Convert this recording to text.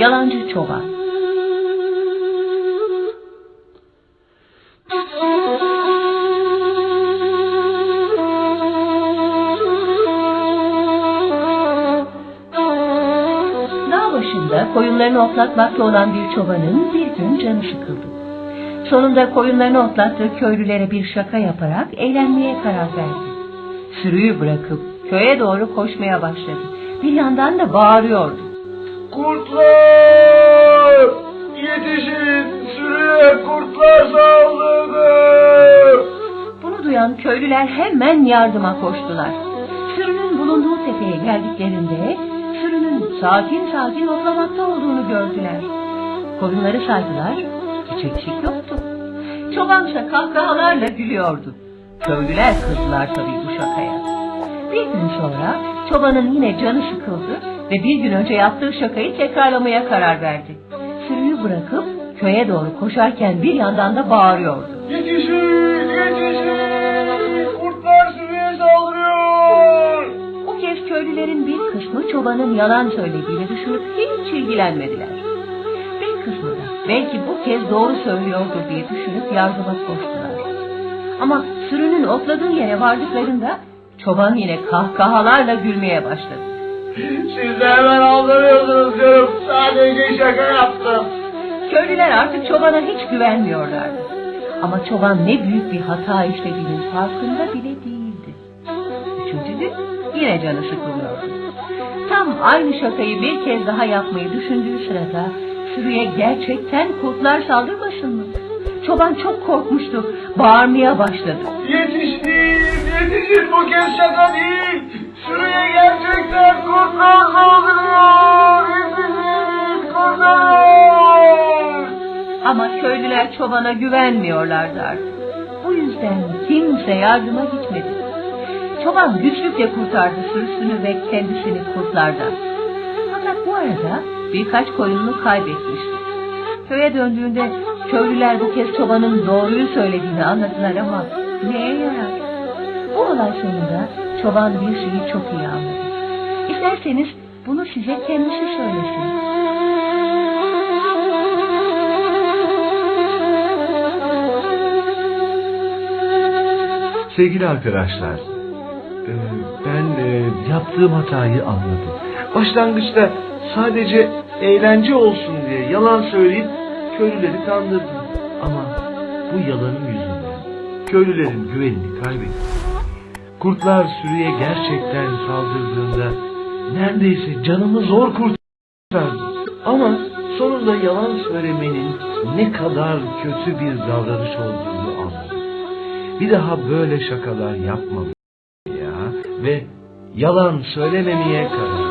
Yalancı Çoban Dağ başında koyunlarını otlatmakta olan bir çobanın bir gün canı sıkıldı. Sonunda koyunlarını otlattığı köylülere bir şaka yaparak eğlenmeye karar verdi. Sürüyü bırakıp köye doğru koşmaya başladı. Bir yandan da bağırıyordu. Kurtlar! Yetişin! Sürüye kurtlar saldırdı! Bunu duyan köylüler hemen yardıma koştular. Sürünün bulunduğu tepeye geldiklerinde sürünün sakin sakin otlamakta olduğunu gördüler. Koyunları saydılar, hiç eksik yoktu. Çobansa kahkahalarla gülüyordu. Köylüler kızdılar tabii bu şakaya. Bir gün sonra çobanın yine canı sıkıldı ve bir gün önce yaptığı şakayı tekrarlamaya karar verdi. Sürüyü bırakıp köye doğru koşarken bir yandan da bağırıyordu. Yetişin! Yetişin! Kurtlar sürüye saldırıyor! Bu kez köylülerin bir kısmı çobanın yalan söylediğini düşünüp hiç ilgilenmediler. Bir kısmı da belki bu kez doğru söylüyordur diye düşünüp yardıma koştular. Ama sürünün otladığı yere vardıklarında çoban yine kahkahalarla gülmeye başladı. Siz de hemen aldırıyorsunuz diyorum. Sadece şaka yaptım. Köylüler artık çobana hiç güvenmiyorlardı. Ama çoban ne büyük bir hata işlediğinin farkında bile değildi. Üçüncü gün yine canı sıkılıyordu. Tam aynı şakayı bir kez daha yapmayı düşündüğü sırada sürüye gerçekten kurtlar saldırmasın mı? Çoban çok korkmuştu. Bağırmaya başladı. Yetişin! Yetişin! Bu kez şaka değil! Sürüye gerçekten köylüler çobana güvenmiyorlardı artık. Bu yüzden kimse yardıma gitmedi. Çoban güçlükle kurtardı sürüsünü ve kendisini kurtlardan. Fakat bu arada birkaç koyununu kaybetmişti. Köye döndüğünde köylüler bu kez çobanın doğruyu söylediğini anladılar ama neye yarar? Bu olay sonunda çoban bir şeyi çok iyi anladı. İsterseniz bunu size kendisi söylesin. Sevgili arkadaşlar, e, ben e, yaptığım hatayı anladım. Başlangıçta sadece eğlence olsun diye yalan söyleyip köylüleri kandırdım. Ama bu yalanım yüzünden köylülerin güvenini kaybettim. Kurtlar sürüye gerçekten saldırdığında neredeyse canımı zor kurtardı. Ama sonunda yalan söylemenin ne kadar kötü bir davranış olduğunu. Bir daha böyle şakalar yapmam ya. Ve yalan söylememeye karar